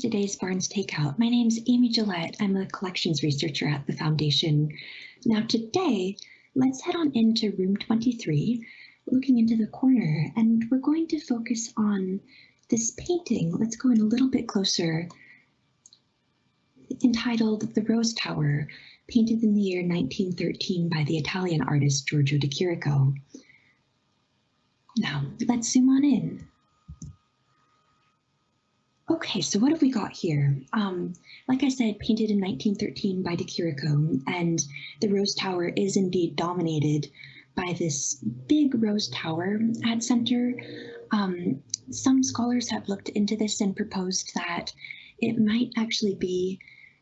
to today's Barnes Takeout. My name is Amy Gillette. I'm a collections researcher at the Foundation. Now today, let's head on into room 23, looking into the corner, and we're going to focus on this painting. Let's go in a little bit closer, entitled The Rose Tower, painted in the year 1913 by the Italian artist Giorgio de Chirico. Now, let's zoom on in. Okay, so what have we got here? Um, like I said, painted in 1913 by De Chirico, and the Rose Tower is indeed dominated by this big rose tower at center. Um, some scholars have looked into this and proposed that it might actually be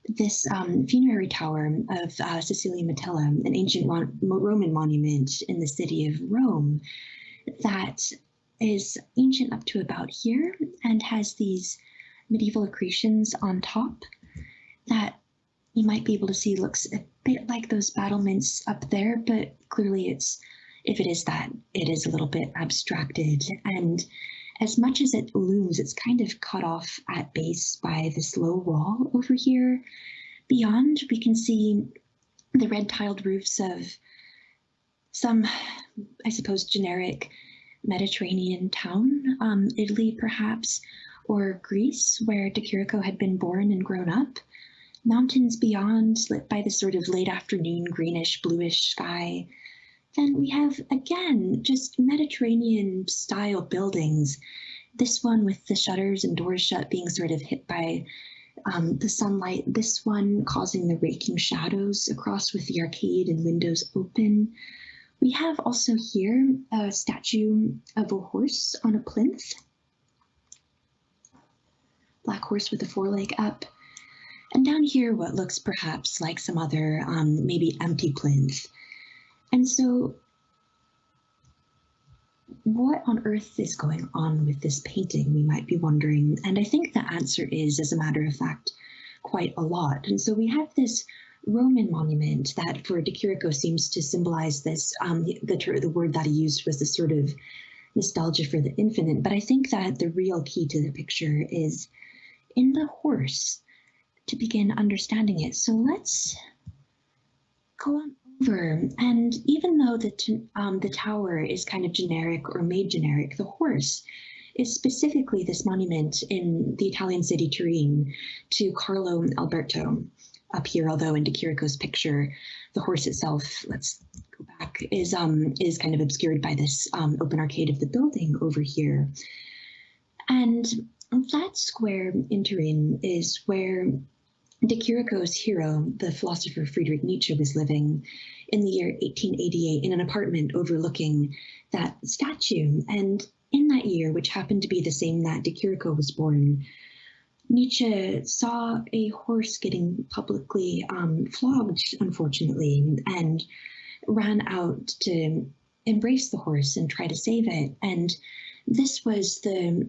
this um, funerary tower of uh, Cecilia Metella, an ancient Roman monument in the city of Rome that is ancient up to about here and has these medieval accretions on top that you might be able to see looks a bit like those battlements up there, but clearly it's, if it is that, it is a little bit abstracted. And as much as it looms, it's kind of cut off at base by this low wall over here. Beyond, we can see the red tiled roofs of some, I suppose, generic Mediterranean town, um, Italy perhaps, or Greece, where De had been born and grown up. Mountains beyond, lit by the sort of late afternoon greenish bluish sky. Then we have, again, just Mediterranean style buildings. This one with the shutters and doors shut being sort of hit by um, the sunlight. This one causing the raking shadows across with the arcade and windows open. We have also here a statue of a horse on a plinth black horse with the foreleg up. And down here, what looks perhaps like some other, um, maybe empty plinth. And so what on earth is going on with this painting, we might be wondering. And I think the answer is, as a matter of fact, quite a lot. And so we have this Roman monument that for De Chirico seems to symbolize this, um, the, the, the word that he used was this sort of nostalgia for the infinite. But I think that the real key to the picture is in the horse to begin understanding it. So let's go on over. And even though the, um, the tower is kind of generic or made generic, the horse is specifically this monument in the Italian city Turin to Carlo Alberto. Up here, although in De Chirico's picture, the horse itself, let's go back, is um is kind of obscured by this um, open arcade of the building over here. And that square in Turin is where De Chirico's hero, the philosopher Friedrich Nietzsche, was living in the year 1888 in an apartment overlooking that statue. And in that year, which happened to be the same that De Chirico was born, Nietzsche saw a horse getting publicly um, flogged, unfortunately, and ran out to embrace the horse and try to save it. And this was the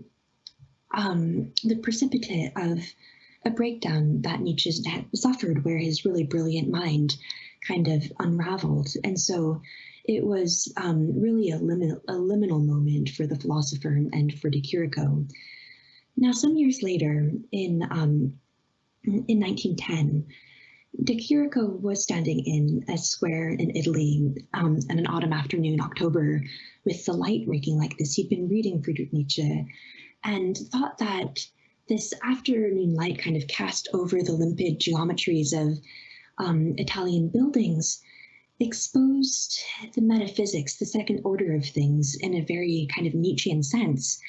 um, the precipitate of a breakdown that Nietzsche had suffered, where his really brilliant mind kind of unraveled. And so it was um, really a, lim- a, liminal moment for the philosopher and for De Chirico. Now, some years later, in um, in 1910, De Chirico was standing in a square in Italy um, on an autumn afternoon, October, with the light raking like this. He'd been reading Friedrich Nietzsche and thought that this afternoon light kind of cast over the limpid geometries of um, Italian buildings exposed the metaphysics, the second order of things, in a very kind of Nietzschean sense.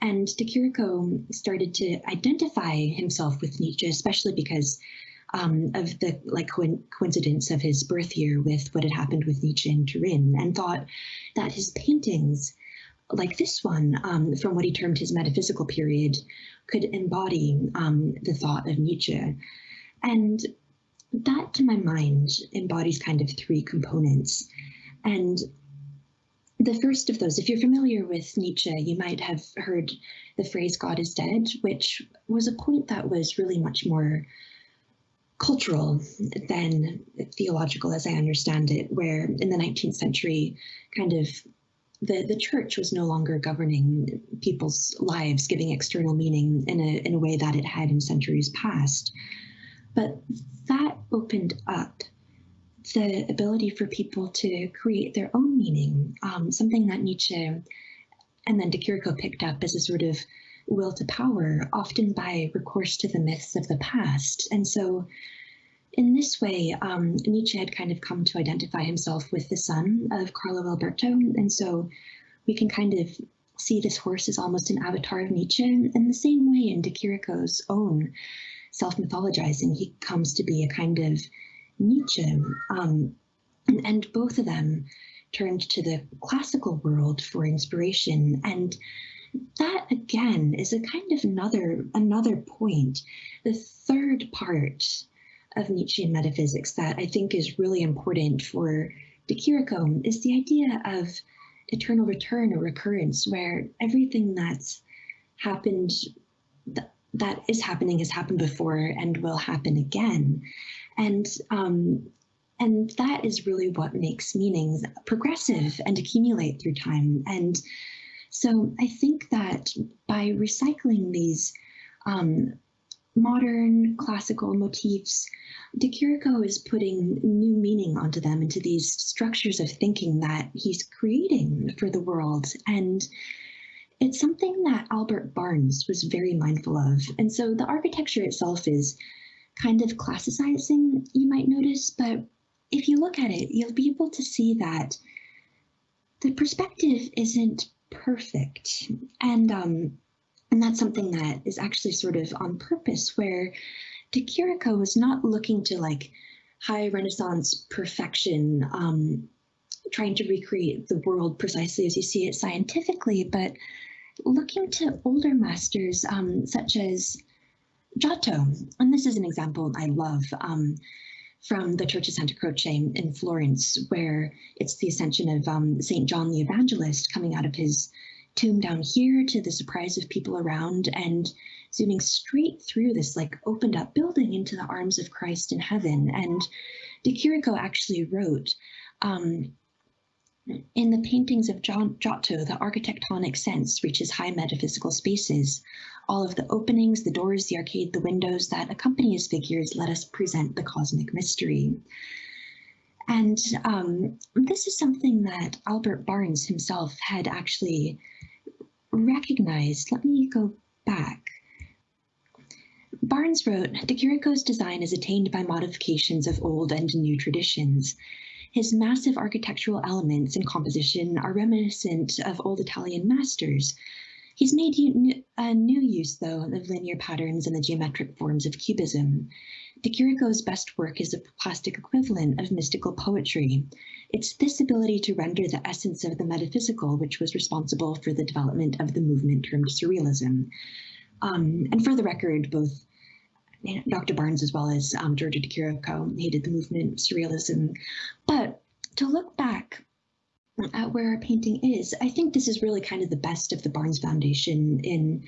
And De Chirico started to identify himself with Nietzsche, especially because um, of the like co coincidence of his birth year with what had happened with Nietzsche in Turin, and thought that his paintings like this one, um, from what he termed his metaphysical period, could embody um, the thought of Nietzsche. And that, to my mind, embodies kind of three components. And the first of those, if you're familiar with Nietzsche, you might have heard the phrase God is dead, which was a point that was really much more cultural than theological, as I understand it, where in the 19th century, kind of the, the church was no longer governing people's lives, giving external meaning in a, in a way that it had in centuries past. But that opened up the ability for people to create their own meaning, um, something that Nietzsche and then de Chirico picked up as a sort of will to power, often by recourse to the myths of the past. And so in this way, um, Nietzsche had kind of come to identify himself with the son of Carlo Alberto. And so we can kind of see this horse as almost an avatar of Nietzsche. In the same way, in De Chirico's own self mythologizing, he comes to be a kind of Nietzsche. Um, and both of them turned to the classical world for inspiration. And that again is a kind of another another point. The third part of Nietzschean metaphysics that I think is really important for De is the idea of eternal return or recurrence, where everything that's happened, th- that is happening, has happened before and will happen again. And um, and that is really what makes meanings progressive and accumulate through time. And so I think that by recycling these um, modern classical motifs, De Chirico is putting new meaning onto them into these structures of thinking that he's creating for the world. And it's something that Albert Barnes was very mindful of. And so the architecture itself is kind of classicizing, you might notice, but if you look at it, you'll be able to see that the perspective isn't perfect. And um, and that's something that is actually sort of on purpose, where De Chirico is not looking to like high Renaissance perfection, um, trying to recreate the world precisely as you see it scientifically, but looking to older masters um, such as Giotto. And this is an example I love um, from the Church of Santa Croce in Florence, where it's the ascension of um, St. John the Evangelist coming out of his tomb down here to the surprise of people around and zooming straight through this like opened up building into the arms of Christ in heaven. And De Chirico actually wrote, um, in the paintings of John Giotto, the architectonic sense reaches high metaphysical spaces. All of the openings, the doors, the arcade, the windows that accompany his figures let us present the cosmic mystery. And um, this is something that Albert Barnes himself had actually recognized. Let me go back. Barnes wrote, Chirico's design is attained by modifications of old and new traditions. His massive architectural elements and composition are reminiscent of old Italian masters, He's made a new use, though, of linear patterns and the geometric forms of cubism. De best work is a plastic equivalent of mystical poetry. It's this ability to render the essence of the metaphysical which was responsible for the development of the movement termed surrealism. Um, and for the record, both Dr. Barnes as well as um, Giorgio de hated the movement surrealism. But to look back at where our painting is. I think this is really kind of the best of the Barnes Foundation in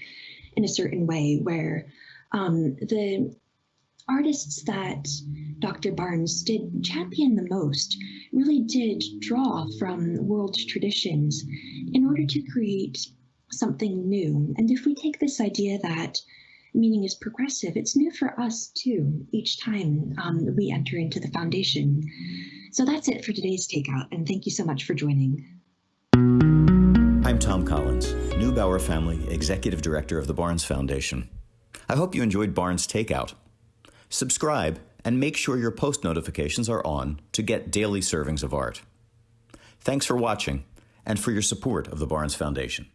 in a certain way, where um, the artists that Dr. Barnes did champion the most really did draw from world traditions in order to create something new. And if we take this idea that meaning is progressive, it's new for us too, each time um, we enter into the foundation. So that's it for today's Takeout, and thank you so much for joining. I'm Thom Collins, Neubauer Family Executive Director of the Barnes Foundation. I hope you enjoyed Barnes Takeout. Subscribe and make sure your post notifications are on to get daily servings of art. Thanks for watching and for your support of the Barnes Foundation.